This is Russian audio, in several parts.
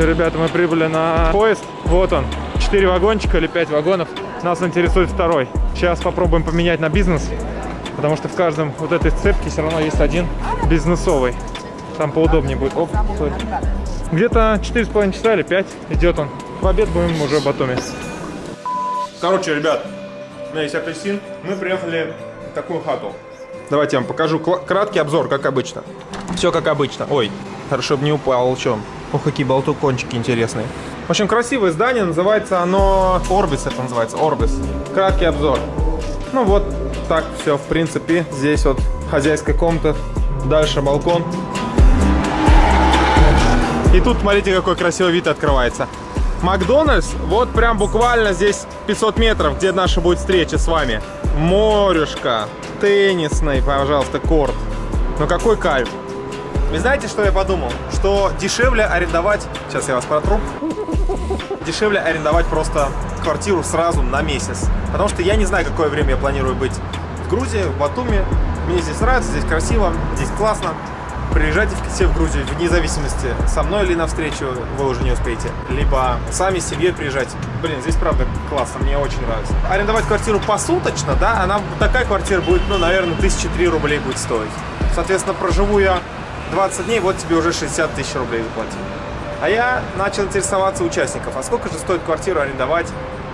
Короче, ребята, мы прибыли на поезд. Вот он. 4 вагончика или 5 вагонов. Нас интересует второй. Сейчас попробуем поменять на бизнес. Потому что в каждом вот этой цепке все равно есть один бизнесовый. Там поудобнее будет. Оп. Где-то 4,5 часа или 5 идет он. В обед будем уже в Батуми. Короче, ребят, у меня есть апельсин. Мы приехали в такую хату. Давайте я вам покажу краткий обзор, как обычно. Все как обычно. Ой, хорошо бы не упал, чем. Ох, какие болтукончики интересные. В общем, красивое здание, называется оно... Орбис это называется, Орбис. Краткий обзор. Ну вот, так все, в принципе. Здесь вот хозяйская комната, дальше балкон. И тут, смотрите, какой красивый вид открывается. Макдональдс, вот прям буквально здесь 500 метров, где наша будет встреча с вами. Морюшка, теннисный, пожалуйста, корт. Ну какой кайф. Вы знаете, что я подумал? Что дешевле арендовать... Сейчас я вас протру. Дешевле арендовать просто квартиру сразу на месяц. Потому что я не знаю, какое время я планирую быть в Грузии, в Батуми. Мне здесь нравится, здесь красиво, здесь классно. Приезжайте все в Грузию, вне зависимости, со мной или навстречу вы уже не успеете. Либо сами с семьей приезжайте. Блин, здесь правда классно, мне очень нравится. Арендовать квартиру посуточно, да, она такая квартира будет, ну, наверное, 1003 рублей будет стоить. Соответственно, проживу я 20 дней, вот тебе уже 60 тысяч рублей заплатил. А я начал интересоваться участников, а сколько же стоит квартиру арендовать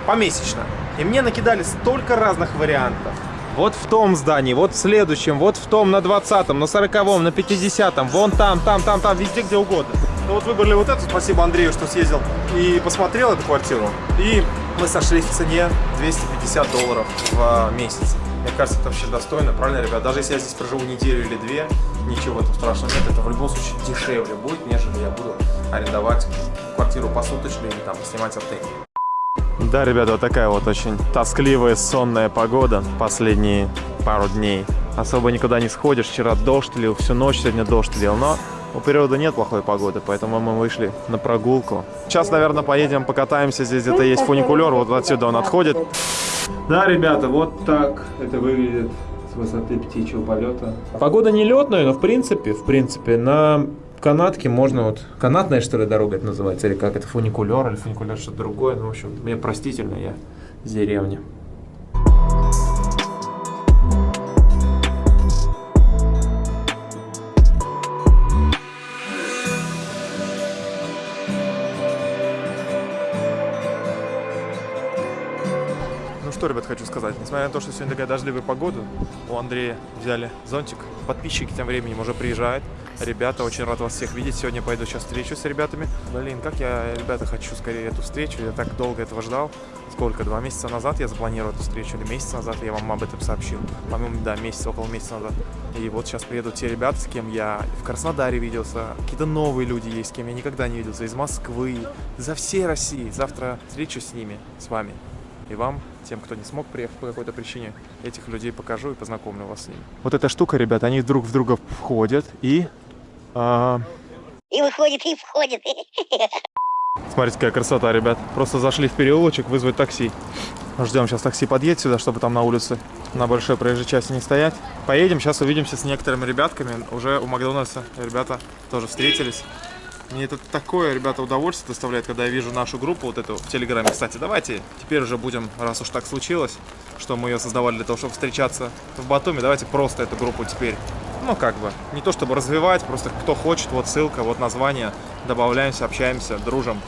помесячно? И мне накидали столько разных вариантов. Вот в том здании, вот в следующем, вот в том на 20-м, на 40-м, на 50-м, вон там, там, там, там, везде, где угодно. Ну вот выбрали вот эту, спасибо Андрею, что съездил и посмотрел эту квартиру. И мы сошлись в цене 250 долларов в месяц. Мне кажется, это вообще достойно, правильно, ребят? Даже если я здесь проживу неделю или две, ничего там страшного нет, это в любом случае дешевле будет, нежели я буду арендовать квартиру посуточно или там снимать отель. Да, ребята, вот такая вот очень тоскливая, сонная погода последние пару дней. Особо никуда не сходишь. Вчера дождь лил, всю ночь сегодня дождь лил, но у природы нет плохой погоды, поэтому мы вышли на прогулку. Сейчас, наверное, поедем покатаемся. Здесь где-то есть фуникулер, вот отсюда он отходит. Да, ребята, вот так это выглядит с высоты птичьего полета. Погода не летная, но в принципе, в принципе, на канатке можно вот... Канатная, что ли, дорога это называется? Или как это? Фуникулер или фуникулер что-то другое? Ну, в общем, мне простительно, я с деревни. Что, ребят, хочу сказать. Несмотря на то, что сегодня такая дождливая погода, у Андрея взяли зонтик. Подписчики тем временем уже приезжают. Ребята, очень рад вас всех видеть. Сегодня пойду сейчас встречу с ребятами. Блин, как я, ребята, хочу скорее эту встречу. Я так долго этого ждал. Сколько? Два месяца назад я запланировал эту встречу, или месяц назад я вам об этом сообщил. По-моему, да, месяц, около месяца назад. И вот сейчас приедут те ребята, с кем я в Краснодаре виделся. Какие-то новые люди есть, с кем я никогда не виделся. Из Москвы, за всей России. Завтра встречу с ними, с вами. И вам, тем, кто не смог приехать по какой-то причине, этих людей покажу и познакомлю вас с ними. Вот эта штука, ребята, они друг в друга входят и... а, И выходит, и входит. Смотрите, какая красота, ребят. Просто зашли в переулочек вызвать такси. Ждем, сейчас такси подъедет сюда, чтобы там на улице на большой проезжей части не стоять. Поедем, сейчас увидимся с некоторыми ребятками. Уже у Макдональдса ребята тоже встретились. Мне это такое, ребята, удовольствие доставляет, когда я вижу нашу группу вот эту в Телеграме. Кстати, давайте теперь уже будем, раз уж так случилось, что мы ее создавали для того, чтобы встречаться в Батуми, давайте просто эту группу теперь, ну как бы, не то чтобы развивать, просто кто хочет, вот ссылка, вот название, добавляемся, общаемся, дружим.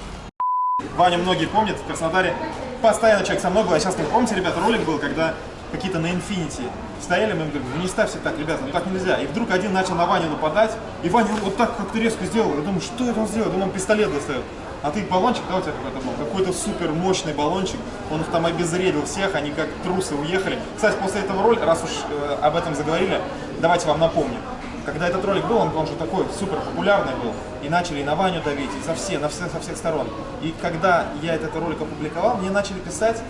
Ваня многие помнят, в Краснодаре постоянно человек со мной был, а сейчас, помните, ребята, ролик был, когда какие-то на Infinity стояли, мы им говорим, ну не ставьте так, ребята, ну так нельзя. И вдруг один начал на Ваню нападать, и Ваня вот так как-то резко сделал. Я думаю, что это он сделал? Я думаю, он пистолет достает. А ты баллончик, да, у тебя какой-то был? Какой-то супер мощный баллончик. Он там обезвредил всех, они как трусы уехали. Кстати, после этого ролика, раз уж э, об этом заговорили, давайте вам напомню. Когда этот ролик был, он, он же такой супер популярный был. И начали и на Ваню давить, и за все, на все, со всех сторон. И когда я этот ролик опубликовал, мне начали писать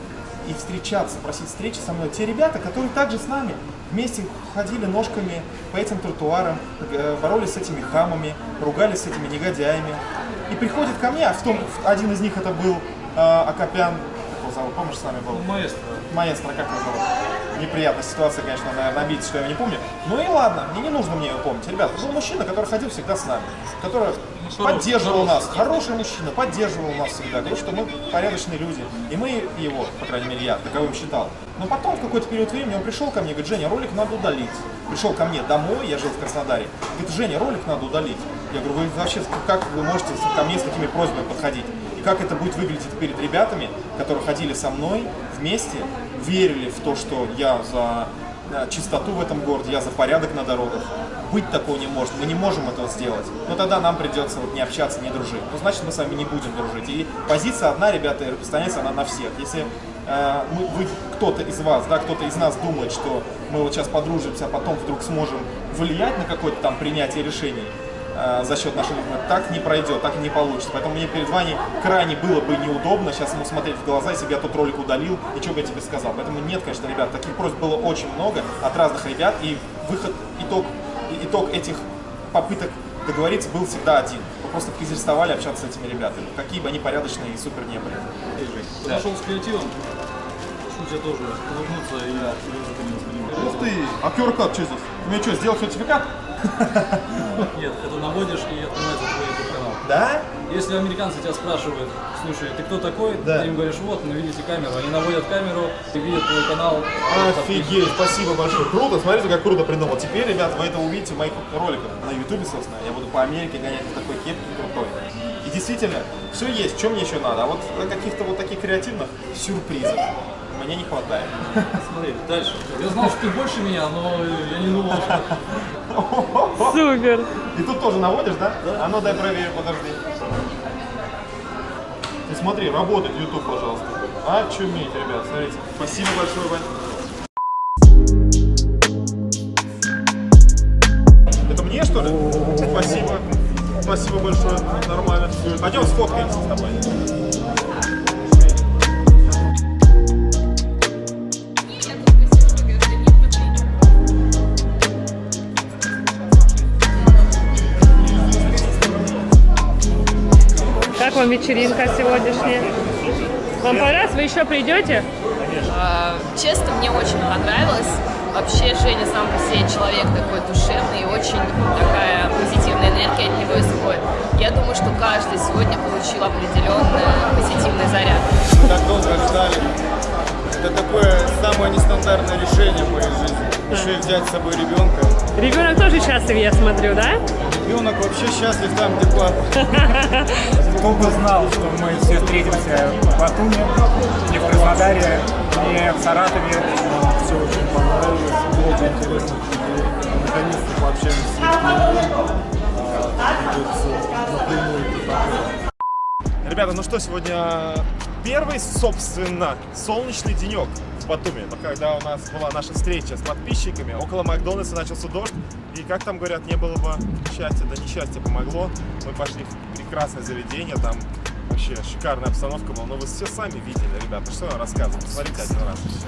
и встречаться, просить встречи со мной те ребята, которые также с нами вместе ходили ножками по этим тротуарам, э, боролись с этими хамами, ругались с этими негодяями. И приходят ко мне, а в том, один из них это был э, Акопян, как его зовут, помнишь, с нами был? Маэстро. Маэстро, как его зовут? Неприятная ситуация, конечно, наверное, обидеть, что я его не помню. Ну и ладно, мне не нужно мне его помнить. Ребята, был мужчина, который ходил всегда с нами, который поддерживал нас, хороший мужчина, поддерживал нас всегда, говорил, что мы порядочные люди. И мы его, по крайней мере, я таковым считал. Но потом, в какой-то период времени, он пришел ко мне, говорит, Женя, ролик надо удалить. Пришел ко мне домой, я жил в Краснодаре. Говорит, Женя, ролик надо удалить. Я говорю, вы вообще, как вы можете ко мне с такими просьбами подходить? И как это будет выглядеть перед ребятами, которые ходили со мной вместе, верили в то, что я за э, чистоту в этом городе, я за порядок на дорогах. Быть такого не может, мы не можем этого сделать. Но тогда нам придется вот не общаться, не дружить. Ну, значит, мы с вами не будем дружить. И позиция одна, ребята, и распространяется она на всех. Если э, вы, кто-то из вас, да, кто-то из нас думает, что мы вот сейчас подружимся, а потом вдруг сможем влиять на какое-то там принятие решений, э, за счет нашего ритма, так не пройдет, так не получится. Поэтому мне перед вами крайне было бы неудобно сейчас ему смотреть в глаза, если бы я тот ролик удалил, и что бы я тебе сказал. Поэтому нет, конечно, ребят, таких просьб было очень много от разных ребят, и выход, итог, итог этих попыток договориться был всегда один. Мы просто переставали общаться с этими ребятами, какие бы они порядочные и супер не были. Подошел с креативом, тебя тоже улыбнуться и. Ух ты, а QR-код что здесь? Мне что, сделал сертификат? Нет, это наводишь и открывается твой YouTube канал. Да? Если американцы тебя спрашивают, слушай, ты кто такой? Да. Ты им говоришь, вот, ну видите камеру. Они наводят камеру, и видят твой канал. Офигеть, спасибо большое. Круто, смотрите, как круто придумал. Теперь, ребят, вы это увидите в моих роликах на ютубе, собственно. Я буду по Америке гонять в такой кепке крутой. И действительно, все есть, что мне еще надо. А вот каких-то вот таких креативных сюрпризов мне не хватает. Смотри, дальше. Я знал, что ты больше меня, но я не думал, что... Супер. И тут тоже наводишь, да? А ну дай проверю, подожди. Ты смотри, работает YouTube, пожалуйста. Очуметь, ребят, смотрите. Спасибо большое, Вань. Вечеринка сегодняшняя? Вам понравилось? Вы еще придете? А, Честно, мне очень понравилось. Вообще Женя сам по себе человек такой душевный и очень такая позитивная энергия от него исходит. Я думаю, что каждый сегодня получил определенный позитивный заряд. так долго ждали. Это такое самое нестандартное решение в моей жизни. Еще и взять с собой ребенка. Ребенок тоже счастлив, я смотрю, да? Ребенок вообще счастлив там, где папа. Кто бы знал, что мы все встретимся в Батуми, не в Краснодаре, не в Саратове. Все очень понравилось, много интересных людей. Наконец-то пообщались. А, Ребята, ну что, сегодня первый, собственно, солнечный денек в Батуми. Когда у нас была наша встреча с подписчиками, около Макдональдса начался дождь. И как там говорят, не было бы счастья, да несчастье помогло. Мы пошли в прекрасное заведение, там вообще шикарная обстановка была. Но вы все сами видели, ребята, что я вам рассказываю, посмотрите один раз и все.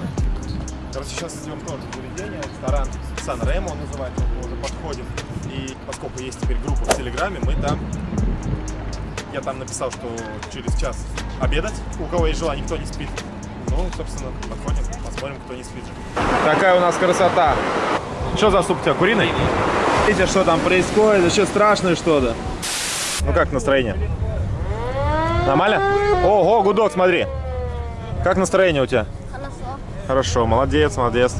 Короче, сейчас идем тоже в заведение, ресторан Сан Ремо называется, мы уже подходим. И поскольку есть теперь группа в Телеграме, мы там я там написал, что через час обедать. У кого есть желание, кто не спит. Ну, собственно, подходим, посмотрим, кто не спит. Какая у нас красота. Что за суп у тебя, куриный? Видите, что там происходит? Еще страшное что-то. Ну как настроение? Нормально? Ого, гудок, смотри. Как настроение у тебя? Хорошо. Хорошо, молодец, молодец.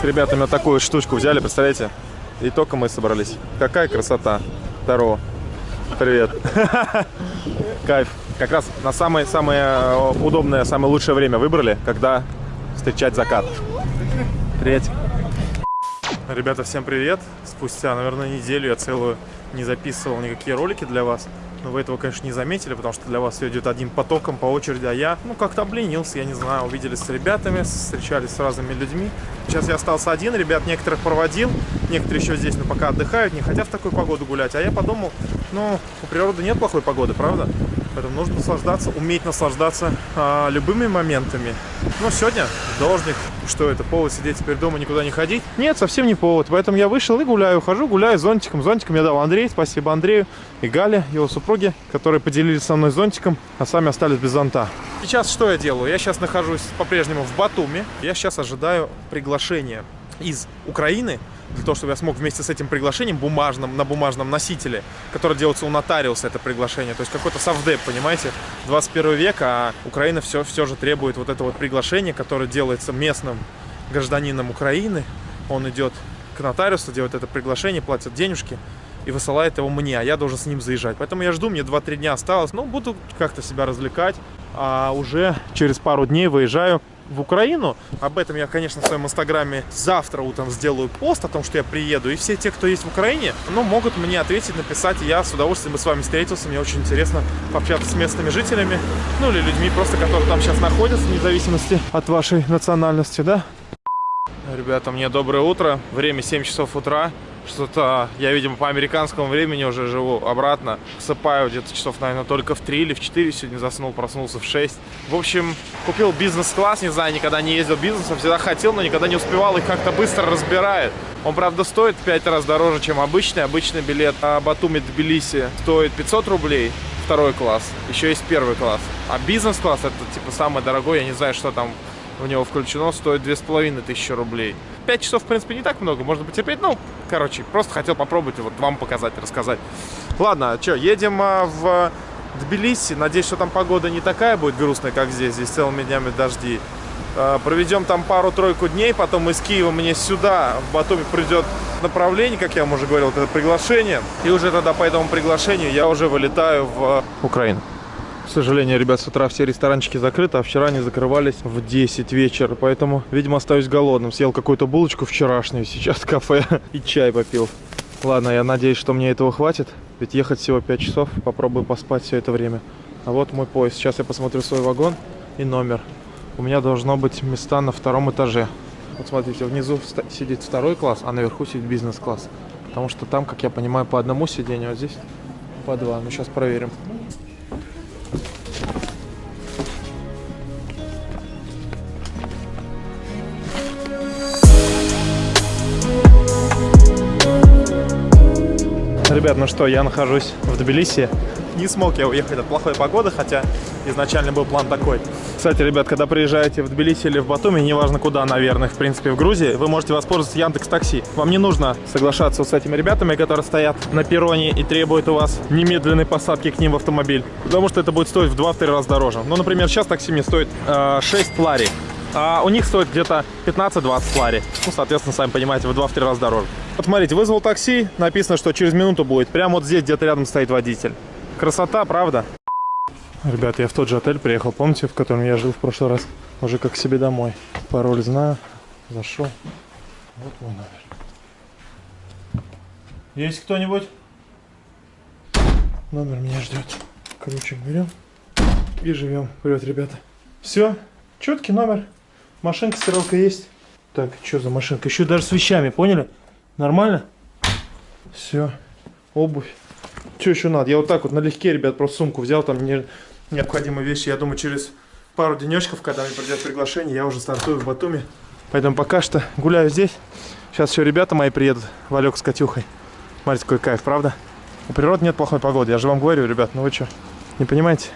С ребятами вот такую штучку взяли, представляете? И только мы собрались. Какая красота. Здорово. Привет. Кайф. Как раз на самое-самое э, удобное, самое лучшее время выбрали, когда встречать закат. Привет. Ребята, всем привет. Спустя, наверное, неделю я целую не записывал никакие ролики для вас. Но вы этого, конечно, не заметили, потому что для вас все идет одним потоком по очереди, а я, ну, как-то обленился, я не знаю, увиделись с ребятами, встречались с разными людьми. Сейчас я остался один, ребят некоторых проводил, некоторые еще здесь, но пока отдыхают, не хотят в такую погоду гулять. А я подумал, ну, у природы нет плохой погоды, правда? Поэтому нужно наслаждаться, уметь наслаждаться а, любыми моментами. Но сегодня дождик. Что это, повод сидеть теперь дома, никуда не ходить? Нет, совсем не повод. Поэтому я вышел и гуляю. Хожу, гуляю зонтиком. Зонтиком я дал Андрей. Спасибо Андрею и Гале, его супруге, которые поделились со мной зонтиком, а сами остались без зонта. Сейчас что я делаю? Я сейчас нахожусь по-прежнему в Батуми. Я сейчас ожидаю приглашения из Украины для того, чтобы я смог вместе с этим приглашением бумажным, на бумажном носителе, который делается у нотариуса, это приглашение, то есть какой-то совдеп, понимаете, 21 век, а Украина все, все же требует вот это вот приглашение, которое делается местным гражданином Украины, он идет к нотариусу, делает это приглашение, платит денежки и высылает его мне, а я должен с ним заезжать. Поэтому я жду, мне 2-3 дня осталось, ну, буду как-то себя развлекать, а уже через пару дней выезжаю в Украину. Об этом я, конечно, в своем инстаграме завтра утром сделаю пост о том, что я приеду. И все те, кто есть в Украине, ну, могут мне ответить, написать. Я с удовольствием бы с вами встретился. Мне очень интересно пообщаться с местными жителями. Ну, или людьми просто, которые там сейчас находятся, вне зависимости от вашей национальности, да? Ребята, мне доброе утро. Время 7 часов утра. Что-то я, видимо, по американскому времени уже живу обратно. Сыпаю где-то часов, наверное, только в 3 или в 4. Сегодня заснул, проснулся в 6. В общем, купил бизнес-класс. Не знаю, никогда не ездил бизнесом. Всегда хотел, но никогда не успевал. Их как-то быстро разбирает. Он, правда, стоит в 5 раз дороже, чем обычный. Обычный билет на Батуми Тбилиси стоит 500 рублей. Второй класс. Еще есть первый класс. А бизнес-класс это, типа, самый дорогой. Я не знаю, что там в него включено, стоит 2500 рублей. 5 часов, в принципе, не так много, можно потерпеть. Ну, короче, просто хотел попробовать, вот вам показать, рассказать. Ладно, что, едем а, в Тбилиси. Надеюсь, что там погода не такая будет грустная, как здесь. Здесь целыми днями дожди. А, проведем там пару-тройку дней, потом из Киева мне сюда, в Батуми, придет направление, как я вам уже говорил, это приглашение. И уже тогда по этому приглашению я уже вылетаю в Украину. К сожалению, ребят, с утра все ресторанчики закрыты, а вчера они закрывались в 10 вечера. Поэтому, видимо, остаюсь голодным. Съел какую-то булочку вчерашнюю, сейчас кафе и чай попил. Ладно, я надеюсь, что мне этого хватит. Ведь ехать всего 5 часов. Попробую поспать все это время. А вот мой поезд. Сейчас я посмотрю свой вагон и номер. У меня должно быть места на втором этаже. Вот смотрите, внизу сидит второй класс, а наверху сидит бизнес-класс. Потому что там, как я понимаю, по одному сидению, а здесь по два. Ну, сейчас проверим. Ребят, ну что, я нахожусь в Тбилиси. Не смог я уехать от плохой погоды, хотя изначально был план такой. Кстати, ребят, когда приезжаете в Тбилиси или в Батуми, неважно куда, наверное, в принципе, в Грузии, вы можете воспользоваться Яндекс Такси. Вам не нужно соглашаться с этими ребятами, которые стоят на перроне и требуют у вас немедленной посадки к ним в автомобиль, потому что это будет стоить в 2-3 раза дороже. Ну, например, сейчас такси мне стоит э, 6 лари, а у них стоит где-то 15-20 лари. Ну, соответственно, сами понимаете, в 2-3 раза дороже. Вот смотрите, вызвал такси, написано, что через минуту будет. Прямо вот здесь где-то рядом стоит водитель. Красота, правда? Ребят, я в тот же отель приехал, помните, в котором я жил в прошлый раз? Уже как себе домой. Пароль знаю. Зашел. Вот мой номер. Есть кто-нибудь? Номер меня ждет. Ключик берем и живем. Привет, ребята. Все, четкий номер. Машинка, стиралка есть. Так, что за машинка? Еще даже с вещами, поняли? Нормально? Все. Обувь. Что еще надо? Я вот так вот налегке, ребят, просто сумку взял, там мне необходимые вещи. Я думаю, через пару денечков, когда мне придет приглашение, я уже стартую в Батуми. Поэтому пока что гуляю здесь. Сейчас еще ребята мои приедут, Валек с Катюхой. Смотрите, какой кайф, правда? У природы нет плохой погоды, я же вам говорю, ребят, ну вы что, не понимаете?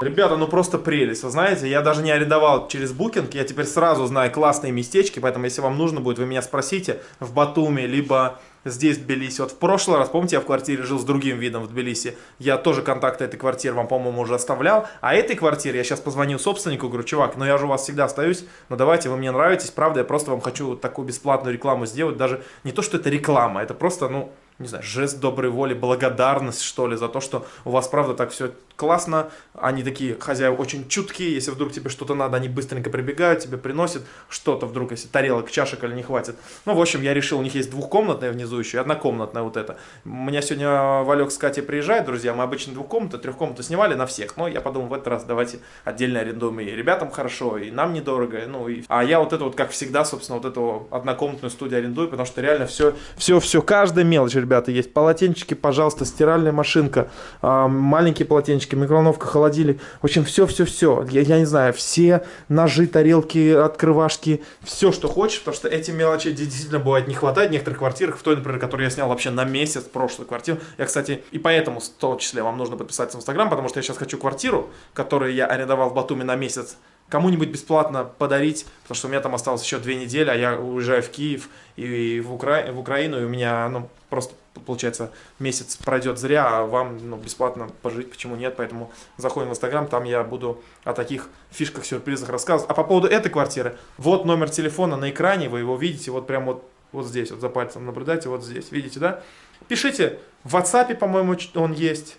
Ребята, ну просто прелесть, вы знаете, я даже не арендовал через букинг, я теперь сразу знаю классные местечки, поэтому если вам нужно будет, вы меня спросите в Батуми, либо здесь в Тбилиси. Вот в прошлый раз, помните, я в квартире жил с другим видом в Тбилиси, я тоже контакты этой квартиры вам, по-моему, уже оставлял, а этой квартире я сейчас позвонил собственнику, говорю, чувак, ну я же у вас всегда остаюсь, но давайте, вы мне нравитесь, правда, я просто вам хочу такую бесплатную рекламу сделать, даже не то, что это реклама, это просто, ну, не знаю, жест доброй воли, благодарность, что ли, за то, что у вас, правда, так все классно. Они такие, хозяева, очень чуткие. Если вдруг тебе что-то надо, они быстренько прибегают, тебе приносят что-то вдруг, если тарелок, чашек или не хватит. Ну, в общем, я решил, у них есть двухкомнатная внизу еще и однокомнатная вот эта. У меня сегодня Валек с Катей приезжает, друзья. Мы обычно двухкомнату, трехкомнату снимали на всех. Но я подумал, в этот раз давайте отдельно арендуем и ребятам хорошо, и нам недорого. Ну, и... А я вот это вот, как всегда, собственно, вот эту однокомнатную студию арендую, потому что реально все, все, все, каждая мелочь, ребята, есть полотенчики, пожалуйста, стиральная машинка, маленькие полотенчики, чайнички, микроволновка, холодильник. В общем, все-все-все. Я, я не знаю, все ножи, тарелки, открывашки, все, что хочешь, потому что эти мелочи действительно бывает не хватает в некоторых квартирах. В той, например, которую я снял вообще на месяц, прошлую квартиру. Я, кстати, и поэтому в том числе вам нужно подписаться в Инстаграм, потому что я сейчас хочу квартиру, которую я арендовал в Батуми на месяц, кому-нибудь бесплатно подарить, потому что у меня там осталось еще две недели, а я уезжаю в Киев и в, Укра... в Украину, и у меня, ну, просто, получается, месяц пройдет зря, а вам, ну, бесплатно пожить, почему нет, поэтому заходим в Инстаграм, там я буду о таких фишках, сюрпризах рассказывать. А по поводу этой квартиры, вот номер телефона на экране, вы его видите, вот прям вот, вот здесь, вот за пальцем наблюдайте, вот здесь, видите, да? Пишите, в WhatsApp, по-моему, он есть,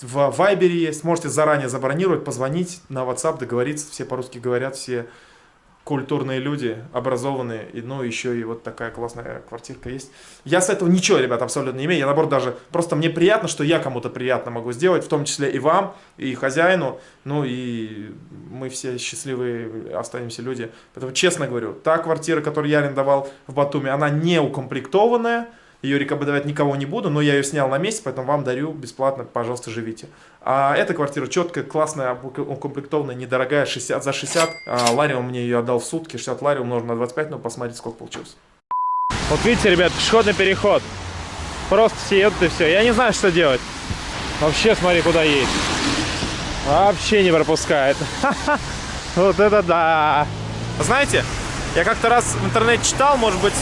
в Вайбере есть, можете заранее забронировать, позвонить на WhatsApp, договориться, все по-русски говорят, все культурные люди, образованные, и, ну, еще и вот такая классная квартирка есть. Я с этого ничего, ребят, абсолютно не имею, я, наоборот, даже, просто мне приятно, что я кому-то приятно могу сделать, в том числе и вам, и хозяину, ну, и мы все счастливые останемся люди. Поэтому, честно говорю, та квартира, которую я арендовал в Батуми, она не укомплектованная, ее рекомендовать никого не буду, но я ее снял на месяц, поэтому вам дарю бесплатно, пожалуйста, живите. А эта квартира четкая, классная, укомплектованная, недорогая, 60 за 60. А, Лариум мне ее отдал в сутки, 60 лари умножить на 25, ну посмотрите, сколько получилось. Вот видите, ребят, пешеходный переход. Просто все едут и все. Я не знаю, что делать. Вообще, смотри, куда едет. Вообще не пропускает. Вот это да. Знаете, я как-то раз в интернете читал, может быть,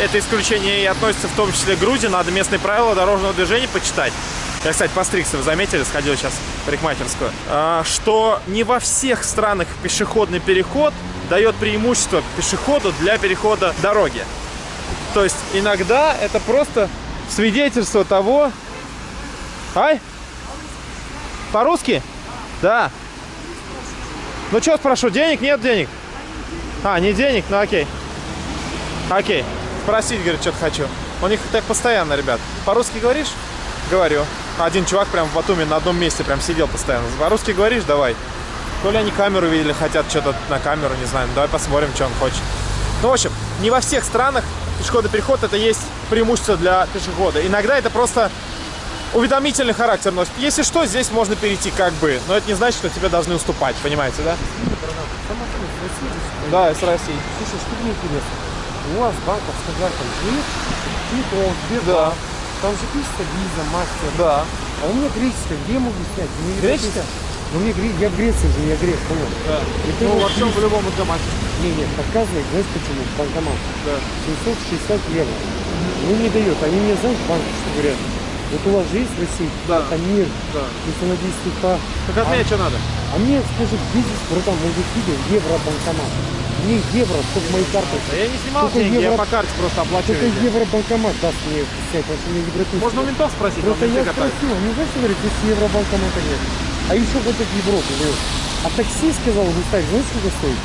это исключение и относится в том числе к Грузии. Надо местные правила дорожного движения почитать. Я, кстати, постригся, вы заметили, сходил сейчас в парикмахерскую. А, что не во всех странах пешеходный переход дает преимущество пешеходу для перехода дороги. То есть иногда это просто свидетельство того... Ай? По-русски? Да. Ну что спрошу, денег? Нет денег? А, не денег? Ну окей. Окей. Спросить, говорит, что-то хочу. У них так постоянно, ребят. По-русски говоришь? Говорю. Один чувак прям в Батуми на одном месте прям сидел постоянно. По-русски говоришь? Давай. То ли они камеру видели, хотят что-то на камеру, не знаю. Давай посмотрим, что он хочет. Ну, в общем, не во всех странах пешеходный переход это есть преимущество для пешехода. Иногда это просто уведомительный характер носит. Если что, здесь можно перейти как бы. Но это не значит, что тебе должны уступать, понимаете, да? Да, из России. Слушай, что мне интересно? У вас банковская карта есть? Титул, Сбербанк. Там же пишется виза, мастер. Да. А у меня греческая. Где я могу снять? Мне Греческая? Ну, мне гре... я в Греции же, я грек, понял? Да. И Ну, во всем любом банкомате. Не, нет, показывает, знаешь почему? Банкомат. Да. 760 евро. Мне не дают. Они мне, знаешь, банки что говорят? Вот у вас же есть в России Да. карта МИР, Да. если она действует по... Так от меня что надо? А мне, скажи, здесь, братан, может видео, евро-банкомат? Мне евро, чтобы мои карты... Да я не снимал Только деньги, я евро- по карте просто оплачиваю. Только везде. евро-банкомат даст мне снять, потому что мне евро Можно у ментов спросить, Просто я спросил, не знаешь, говорит, здесь евробанкомата нет. А еще вот в Европе, говорит. А такси сказал, вы ставить, знаешь, сколько стоит?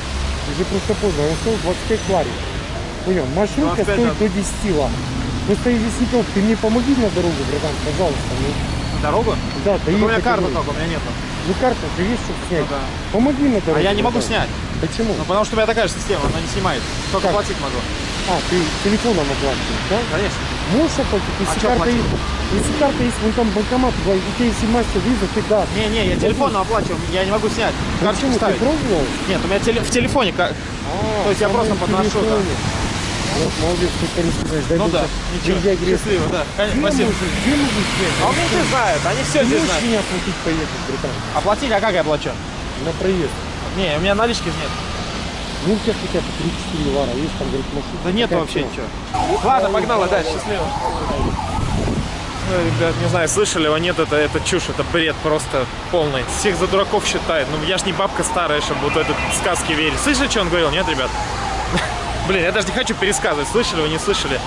Уже просто поздно, он стоил 25 лари. Понял, маршрутка 25 стоит до 10 лар. Просто если Петр, ты мне помоги на дорогу, братан, пожалуйста. Ну, Дорогу? да, Так у меня карта только, у меня нету. Ну карта же есть, чтобы снять. Ну да. Помоги на дорогу. А я не могу братан. снять. Почему? Ну, потому что у меня такая же система, она не снимает. Только Как? платить могу. А, ты телефоном оплачиваешь, да? Конечно. Можешь оплатить, если А карта есть. Если карта есть, вон там банкомат, у тебя если мастер виза, ты да. Не-не, я телефоном оплачиваю, я не могу снять. Карточку Почему? Ты ставить. пробовал? Нет, у меня теле- в телефоне. ка- А, То есть я просто подношу, да. Вот, молодец, ты по-русски знаешь. Ну да, ничего. Счастливо, да. Конечно, спасибо. можно, где снять? А они все знают, они все Ты здесь можешь знают. меня оплатить поехать, братан? Оплатить, а как я оплачу? На проезд. Не, у меня налички нет. Ну, у тебя хотя бы 3-4 лара есть, там, говорит, машина. Да нет вообще ничего. Ладно, погнала дальше, счастливо. Ну, ребят, не знаю, слышали его, нет, это, это чушь, это бред просто полный. Всех за дураков считает. Ну, я ж не бабка старая, чтобы вот этот сказки верить. Слышали, что он говорил? Нет, ребят? Блин, я даже не хочу пересказывать, слышали вы, не слышали.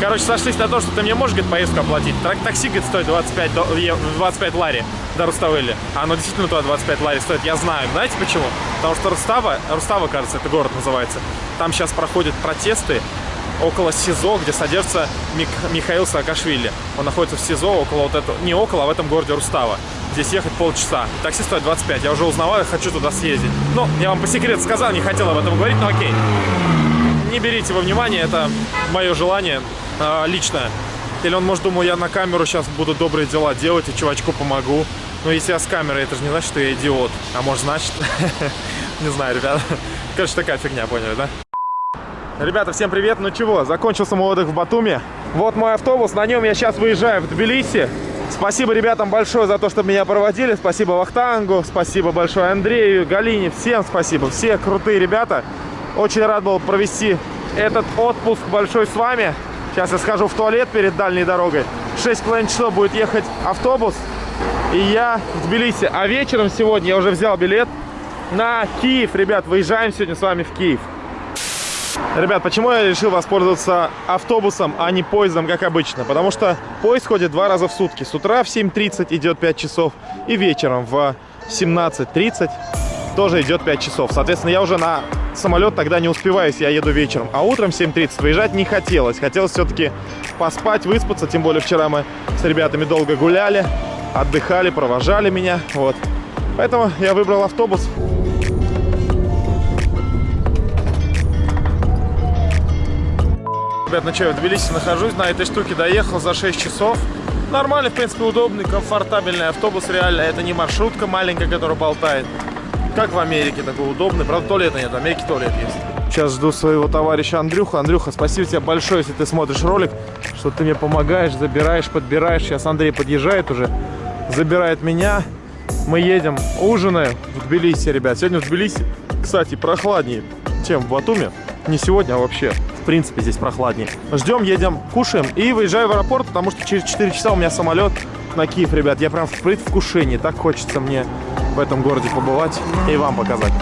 Короче, сошлись на то, что ты мне можешь, говорит, поездку оплатить. Трак- Такси, говорит, стоит 25, до- е- 25 лари до Руставели. А оно действительно туда 25 лари стоит, я знаю. Знаете почему? Потому что Рустава, Рустава, кажется, это город называется, там сейчас проходят протесты около СИЗО, где содержится Мик- Михаил Саакашвили. Он находится в СИЗО около вот этого, не около, а в этом городе Рустава. Здесь ехать полчаса. Такси стоит 25. Я уже узнавал, я хочу туда съездить. Ну, я вам по секрету сказал, не хотел об этом говорить, но окей не берите во внимание, это мое желание э, личное. Или он, может, думал, я на камеру сейчас буду добрые дела делать и чувачку помогу. Но если я с камерой, это же не значит, что я идиот. А может, значит? Не знаю, ребята. Короче, такая фигня, поняли, да? Ребята, всем привет! Ну чего, закончился мой отдых в Батуми. Вот мой автобус, на нем я сейчас выезжаю в Тбилиси. Спасибо ребятам большое за то, что меня проводили. Спасибо Вахтангу, спасибо большое Андрею, Галине. Всем спасибо. Все крутые ребята. Очень рад был провести этот отпуск большой с вами. Сейчас я схожу в туалет перед дальней дорогой. 6,5 часов будет ехать автобус. И я в Тбилиси. А вечером сегодня я уже взял билет на Киев. Ребят, выезжаем сегодня с вами в Киев. Ребят, почему я решил воспользоваться автобусом, а не поездом, как обычно? Потому что поезд ходит два раза в сутки. С утра в 7.30 идет 5 часов, и вечером в 17.30 тоже идет 5 часов. Соответственно, я уже на самолет тогда не успеваю, если я еду вечером. А утром в 7.30 выезжать не хотелось. Хотелось все-таки поспать, выспаться. Тем более вчера мы с ребятами долго гуляли, отдыхали, провожали меня. Вот. Поэтому я выбрал автобус. Ребят, ну что, я в Тбилиси нахожусь, на этой штуке доехал за 6 часов. Нормальный, в принципе, удобный, комфортабельный автобус, реально. Это не маршрутка маленькая, которая болтает. Как в Америке, такой удобный. Правда, туалета нет, в Америке туалет есть. Сейчас жду своего товарища Андрюха. Андрюха, спасибо тебе большое, если ты смотришь ролик, что ты мне помогаешь, забираешь, подбираешь. Сейчас Андрей подъезжает уже, забирает меня. Мы едем, ужинаем в Тбилиси, ребят. Сегодня в Тбилиси, кстати, прохладнее, чем в Батуми. Не сегодня, а вообще. В принципе, здесь прохладнее. Ждем, едем, кушаем и выезжаю в аэропорт, потому что через 4 часа у меня самолет на Киев, ребят. Я прям в предвкушении. Так хочется мне в этом городе побывать и вам показать.